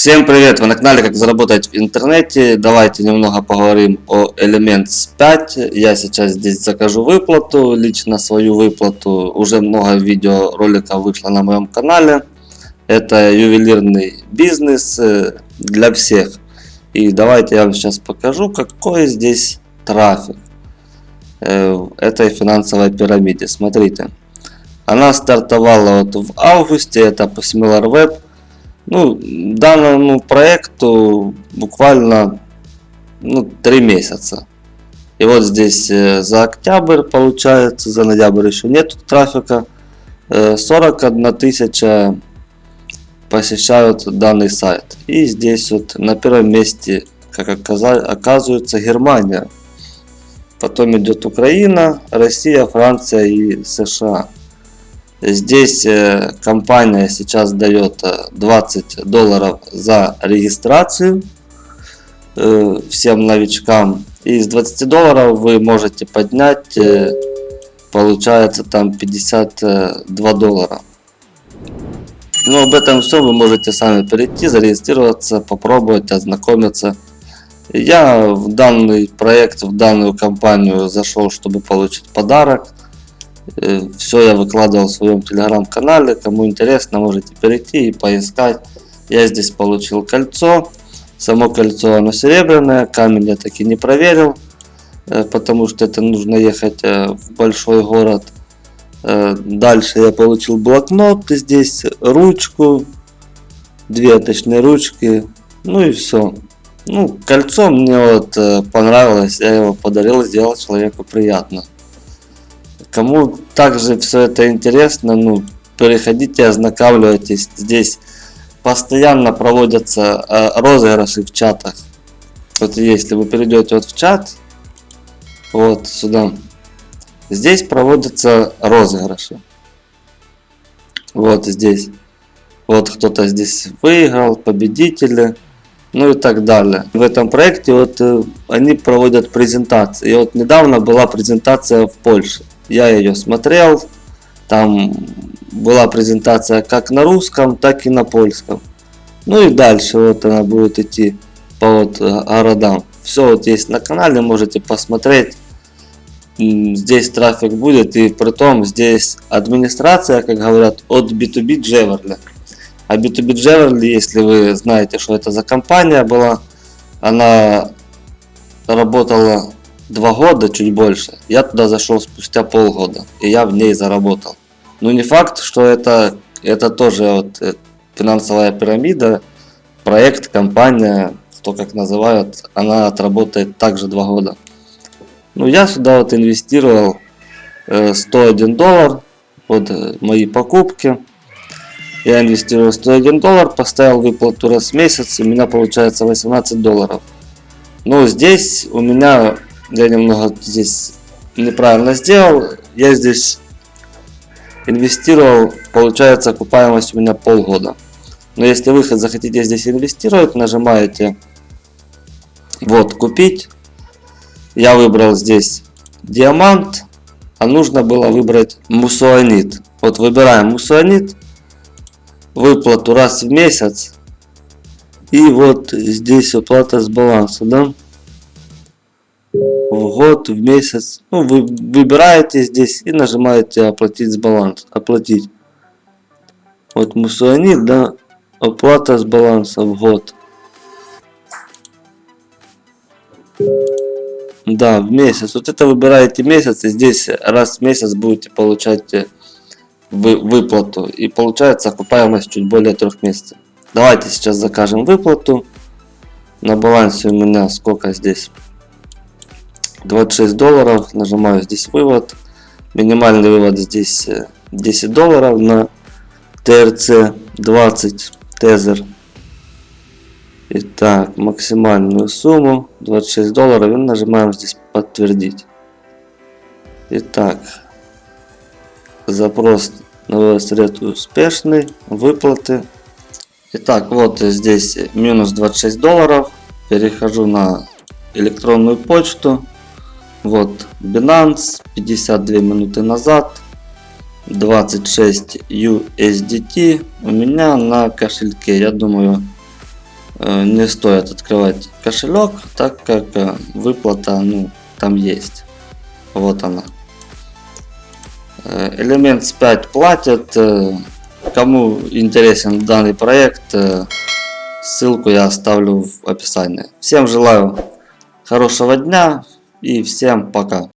Всем привет! Вы на канале Как заработать в интернете. Давайте немного поговорим о Elements 5. Я сейчас здесь закажу выплату, лично свою выплату. Уже много видеороликов вышло на моем канале. Это ювелирный бизнес э, для всех. И давайте я вам сейчас покажу, какой здесь трафик э, в этой финансовой пирамиде. Смотрите. Она стартовала вот в августе, это по SimilarWeb. Ну, данному проекту буквально ну, 3 месяца. И вот здесь э, за октябрь получается, за ноябрь еще нет трафика. 41 э, тысяча посещают данный сайт. И здесь вот на первом месте, как оказывается, Германия. Потом идет Украина, Россия, Франция и США. Здесь э, компания сейчас дает 20 э, долларов за регистрацию э, всем новичкам. И из 20 долларов вы можете поднять, получается там 52 доллара. Ну об этом все вы можете сами перейти, зарегистрироваться, попробовать, ознакомиться. Я в данный проект, в данную компанию зашел, чтобы получить подарок. Э, Все я выкладывал в своем телеграм-канале. Кому интересно, можете перейти и поискать. Я здесь получил кольцо. Само кольцо оно серебряное. Камень я таки не проверил. Э, потому что это нужно ехать э, в большой город. Дальше я получил блокнот. Здесь ручку. Две точные ручки. Ну и все. Ну, кольцо мне вот понравилось. Я его подарил, сделал человеку приятно. Кому также все это интересно, ну, переходите, ознакомьтесь. Здесь постоянно проводятся э, розыгрыши в чатах. Вот если вы перейдете вот в чат, вот сюда, здесь проводятся розыгрыши. Вот здесь. Вот кто-то здесь выиграл, победители, ну и так далее. В этом проекте вот э, они проводят презентации. И вот недавно была презентация в Польше. Я ее смотрел. Там была презентация как на русском, так и на польском. Ну и дальше вот она будет идти по вот э, городам. Все вот есть на канале, можете посмотреть. Здесь трафик будет и при том здесь администрация, как говорят, от B2B Джеверли. А B2B Джеверли, если вы знаете, что это за компания была, она работала два года, чуть больше, я туда зашел спустя полгода, и я в ней заработал. Но не факт, что это, это тоже вот э, финансовая пирамида, проект, компания, кто как называют, она отработает также два года. Ну, я сюда вот инвестировал 101 э, доллар под э, мои покупки. Я инвестировал 101 доллар, поставил выплату раз в месяц, у меня получается 18 долларов. Но здесь у меня я немного здесь неправильно сделал. Я здесь инвестировал, получается окупаемость у меня полгода. Но если вы захотите здесь инвестировать, нажимаете вот купить. Я выбрал здесь диамант, а нужно было выбрать мусуанит. Вот выбираем мусуанит, выплату раз в месяц. И вот здесь оплата с баланса, да? В год, в месяц. Ну, вы выбираете здесь и нажимаете оплатить с баланс. Оплатить. Вот мусуанит, да, оплата с баланса в год. Да, в месяц. Вот это выбираете месяц, и здесь раз в месяц будете получать э, вы, выплату. И получается окупаемость чуть более трех месяцев. Давайте сейчас закажем выплату. На балансе у меня сколько здесь? 26 долларов. Нажимаю здесь вывод. Минимальный вывод здесь 10 э, долларов на ТРЦ 20 тезер. Итак, максимальную сумму 26 долларов и нажимаем здесь подтвердить. Итак, запрос на вывод средств успешный, выплаты. Итак, вот здесь минус 26 долларов. Перехожу на электронную почту. Вот Binance 52 минуты назад 26 USDT у меня на кошельке. Я думаю э, не стоит открывать кошелек, так как э, выплата ну, там есть. Вот она. Э, Элемент 5 платят. Кому интересен данный проект, ссылку я оставлю в описании. Всем желаю хорошего дня и всем пока.